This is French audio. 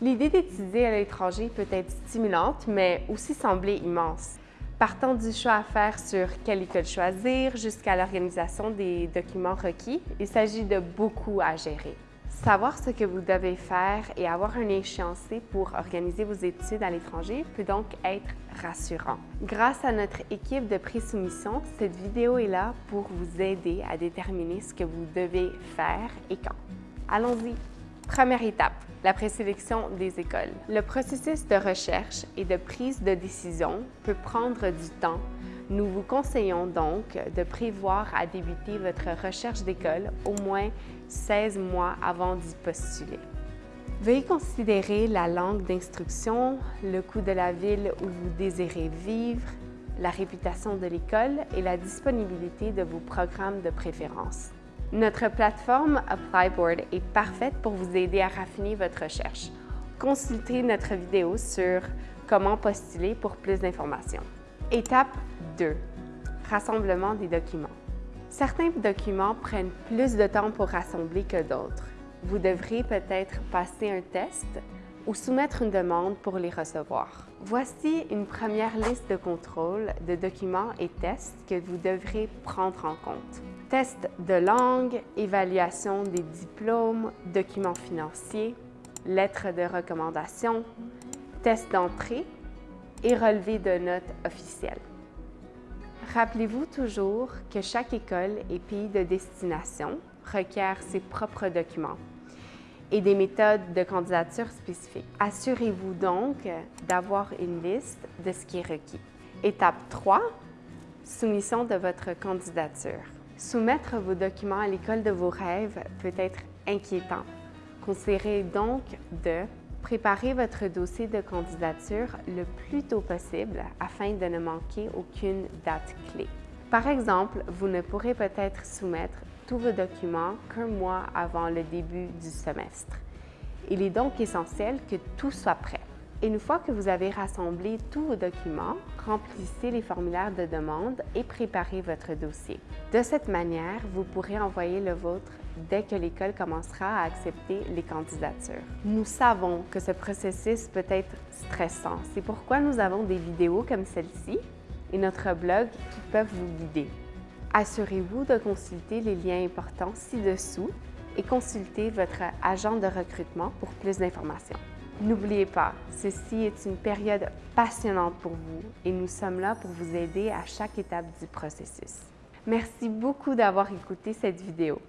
L'idée d'étudier à l'étranger peut être stimulante, mais aussi sembler immense. Partant du choix à faire sur quelle école choisir jusqu'à l'organisation des documents requis, il s'agit de beaucoup à gérer. Savoir ce que vous devez faire et avoir un échéancier pour organiser vos études à l'étranger peut donc être rassurant. Grâce à notre équipe de pré-soumission, cette vidéo est là pour vous aider à déterminer ce que vous devez faire et quand. Allons-y! Première étape, la présélection des écoles. Le processus de recherche et de prise de décision peut prendre du temps. Nous vous conseillons donc de prévoir à débuter votre recherche d'école au moins 16 mois avant d'y postuler. Veuillez considérer la langue d'instruction, le coût de la ville où vous désirez vivre, la réputation de l'école et la disponibilité de vos programmes de préférence. Notre plateforme Applyboard est parfaite pour vous aider à raffiner votre recherche. Consultez notre vidéo sur comment postuler pour plus d'informations. Étape 2. Rassemblement des documents. Certains documents prennent plus de temps pour rassembler que d'autres. Vous devrez peut-être passer un test ou soumettre une demande pour les recevoir. Voici une première liste de contrôle de documents et tests que vous devrez prendre en compte. Test de langue, évaluation des diplômes, documents financiers, lettres de recommandation, test d'entrée et relevé de notes officielles. Rappelez-vous toujours que chaque école et pays de destination requiert ses propres documents et des méthodes de candidature spécifiques. Assurez-vous donc d'avoir une liste de ce qui est requis. Étape 3, soumission de votre candidature. Soumettre vos documents à l'école de vos rêves peut être inquiétant. Considérez donc de préparer votre dossier de candidature le plus tôt possible afin de ne manquer aucune date clé. Par exemple, vous ne pourrez peut-être soumettre tous vos documents qu'un mois avant le début du semestre. Il est donc essentiel que tout soit prêt. Une fois que vous avez rassemblé tous vos documents, remplissez les formulaires de demande et préparez votre dossier. De cette manière, vous pourrez envoyer le vôtre dès que l'école commencera à accepter les candidatures. Nous savons que ce processus peut être stressant. C'est pourquoi nous avons des vidéos comme celle-ci et notre blog qui peuvent vous guider. Assurez-vous de consulter les liens importants ci-dessous et consultez votre agent de recrutement pour plus d'informations. N'oubliez pas, ceci est une période passionnante pour vous et nous sommes là pour vous aider à chaque étape du processus. Merci beaucoup d'avoir écouté cette vidéo.